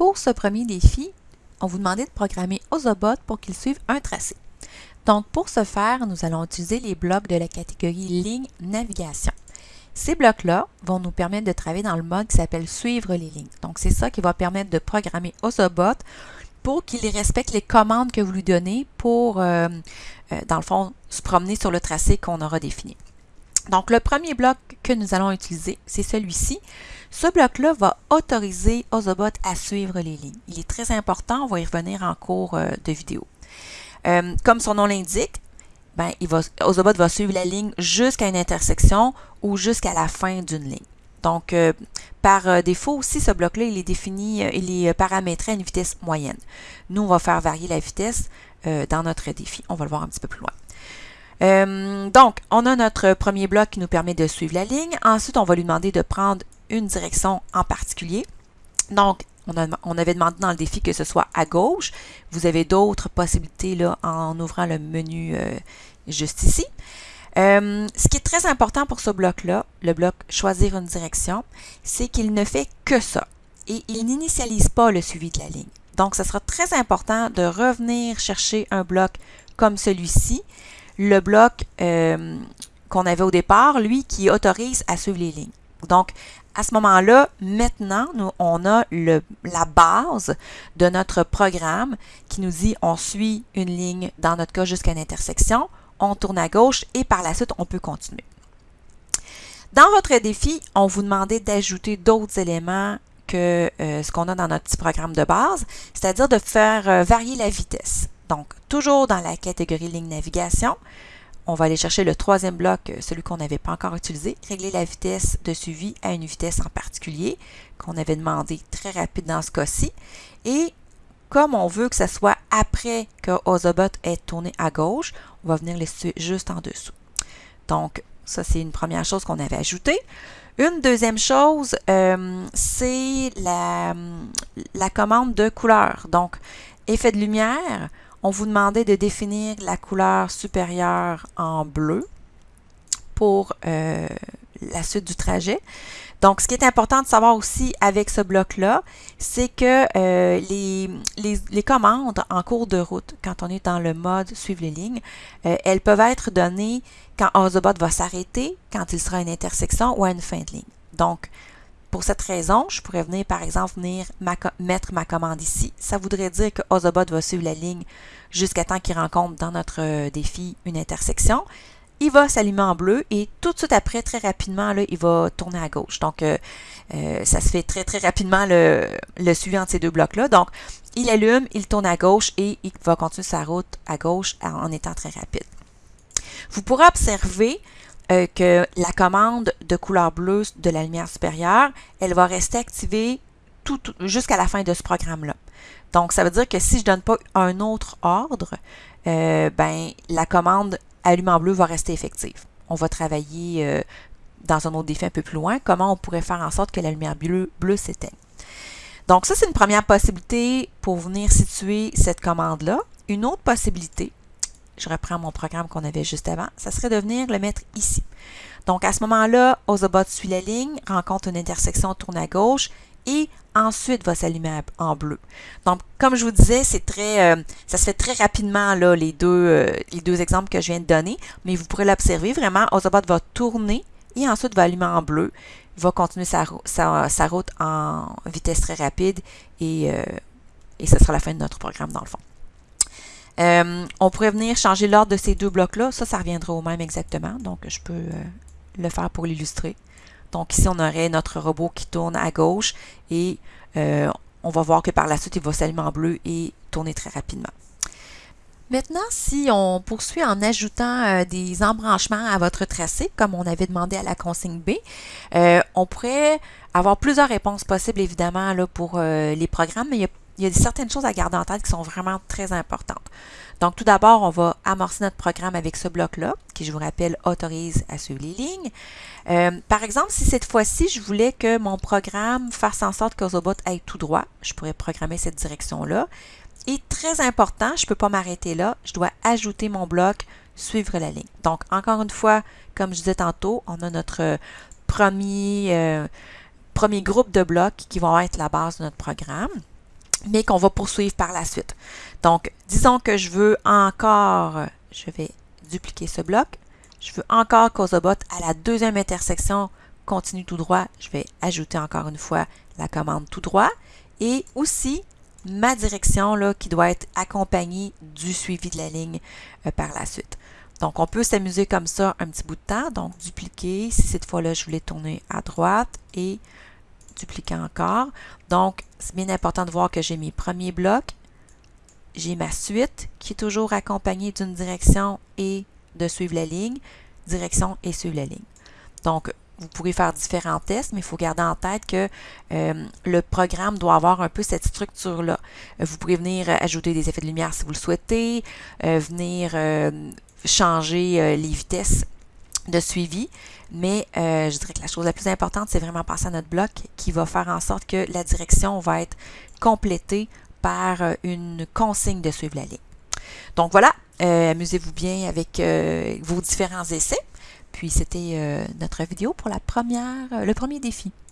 Pour ce premier défi, on vous demandait de programmer Ozobot pour qu'il suive un tracé. Donc, pour ce faire, nous allons utiliser les blocs de la catégorie ligne navigation. Ces blocs-là vont nous permettre de travailler dans le mode qui s'appelle suivre les lignes. Donc, c'est ça qui va permettre de programmer Ozobot pour qu'il respecte les commandes que vous lui donnez pour, euh, euh, dans le fond, se promener sur le tracé qu'on aura défini. Donc, le premier bloc que nous allons utiliser, c'est celui-ci. Ce bloc-là va autoriser Ozobot à suivre les lignes. Il est très important, on va y revenir en cours euh, de vidéo. Euh, comme son nom l'indique, ben, Ozobot va suivre la ligne jusqu'à une intersection ou jusqu'à la fin d'une ligne. Donc, euh, par défaut aussi, ce bloc-là, il est défini, il est paramétré à une vitesse moyenne. Nous, on va faire varier la vitesse dans notre défi. On va le voir un petit peu plus loin. Donc, on a notre premier bloc qui nous permet de suivre la ligne. Ensuite, on va lui demander de prendre une direction en particulier. Donc, on, avait demandé dans le défi que ce soit à gauche. Vous avez d'autres possibilités là, en ouvrant le menu euh, juste ici. Euh, ce qui est très important pour ce bloc-là, le bloc choisir une direction, c'est qu'il ne fait que ça et il n'initialise pas le suivi de la ligne. Donc, ce sera très important de revenir chercher un bloc comme celui-ci le bloc euh, qu'on avait au départ, lui, qui autorise à suivre les lignes. Donc, à ce moment-là, maintenant, nous, on a la base de notre programme qui nous dit on suit une ligne, dans notre cas, jusqu'à une intersection, on tourne à gauche et par la suite, on peut continuer. Dans votre défi, on vous demandait d'ajouter d'autres éléments que euh, ce qu'on a dans notre petit programme de base, c'est-à-dire de faire euh, varier la vitesse. Donc, toujours dans la catégorie ligne navigation, on va aller chercher le troisième bloc, euh, celui qu'on n'avait pas encore utilisé, régler la vitesse de suivi à une vitesse en particulier qu'on avait demandé très rapide dans ce cas-ci. Et comme on veut que ce soit après que Ozobot ait tourné à gauche, on va venir les situer juste en dessous. Donc, ça, c'est une première chose qu'on avait ajoutée. Une deuxième chose, euh, c'est la commande de couleur. Donc, effet de lumière, on vous demandait de définir la couleur supérieure en bleu pour euh, la suite du trajet. Donc, ce qui est important de savoir aussi avec ce bloc-là, c'est que euh, les, les, commandes en cours de route, quand on est dans le mode suivre les lignes, euh, elles peuvent être données quand Ozobot va s'arrêter, quand il sera à une intersection ou à une fin de ligne. Donc, pour cette raison, je pourrais venir, par exemple, venir mettre ma commande ici. Ça voudrait dire que Ozobot va suivre la ligne jusqu'à temps qu'il rencontre dans notre euh, défi une intersection. Il va s'allumer en bleu et tout de suite après, très rapidement, il va tourner à gauche. Donc, euh, euh, ça se fait très, très rapidement le, suivi entre ces deux blocs-là. Donc, il allume, il tourne à gauche et il va continuer sa route à gauche en étant très rapide. Vous pourrez observer euh, que la commande de couleur bleue de la lumière supérieure, elle va rester activée jusqu'à la fin de ce programme-là. Donc, ça veut dire que si je ne donne pas un autre ordre, euh, ben, la commande allume en bleu va rester effective. On va travailler euh, dans un autre défi un peu plus loin, comment on pourrait faire en sorte que la lumière bleue, bleue s'éteigne. Donc, ça, c'est une première possibilité pour venir situer cette commande-là. Une autre possibilité, je reprends mon programme qu'on avait juste avant, ça serait de venir le mettre ici. Donc, à ce moment-là, Ozobot suit la ligne, rencontre une intersection, tourne à gauche et ensuite va s'allumer en bleu. Donc, comme je vous disais, euh, ça se fait très rapidement, là, les deux, euh, les deux exemples que je viens de donner, mais vous pourrez l'observer vraiment. Ozobot va tourner et ensuite va allumer en bleu. Il va continuer sa, sa, route en vitesse très rapide et, euh, et ce sera la fin de notre programme dans le fond. Euh, on pourrait venir changer l'ordre de ces deux blocs-là. Ça, ça reviendra au même exactement. Donc, je peux euh, le faire pour l'illustrer. Donc, ici, on aurait notre robot qui tourne à gauche et euh, on va voir que par la suite, il va s'allumer en bleu et tourner très rapidement. Maintenant, si on poursuit en ajoutant des embranchements à votre tracé, comme on avait demandé à la consigne B, on pourrait avoir plusieurs réponses possibles, évidemment, pour les programmes, mais il a il y a certaines choses à garder en tête qui sont vraiment très importantes. Donc, tout d'abord, on va amorcer notre programme avec ce bloc-là, qui, je vous rappelle, autorise à suivre les lignes. Euh, par exemple, si cette fois-ci, je voulais que mon programme fasse en sorte que Ozobot aille tout droit, je pourrais programmer cette direction-là. Et très important, je ne peux pas m'arrêter là, je dois ajouter mon bloc suivre la ligne. Donc, encore une fois, comme je disais tantôt, on a notre premier, euh, premier groupe de blocs qui vont être la base de notre programme. Mais qu'on va poursuivre par la suite. Donc, disons que je veux encore, je vais dupliquer ce bloc, je veux encore CausaBot à la deuxième intersection continue tout droit, je vais ajouter encore une fois la commande tout droit et aussi ma direction là, qui doit être accompagnée du suivi de la ligne euh, par la suite. Donc, on peut s'amuser comme ça un petit bout de temps. Donc, dupliquer. Si cette fois-là, je voulais tourner à droite et dupliquer encore. Donc, c'est bien important de voir que j'ai mes premiers blocs. J'ai ma suite qui est toujours accompagnée d'une direction et de suivre la ligne. Direction et suivre la ligne. Donc, vous pourrez faire différents tests, mais il faut garder en tête que euh, le programme doit avoir un peu cette structure-là. Euh, vous pourrez venir ajouter des effets de lumière si vous le souhaitez, euh, venir changer les vitesses de suivi, mais je dirais que la chose la plus importante, c'est vraiment passer à notre bloc qui va faire en sorte que la direction va être complétée par une consigne de suivre la ligne. Donc voilà, amusez-vous bien avec vos différents essais. Puis c'était euh, notre vidéo pour la première, euh, le premier défi.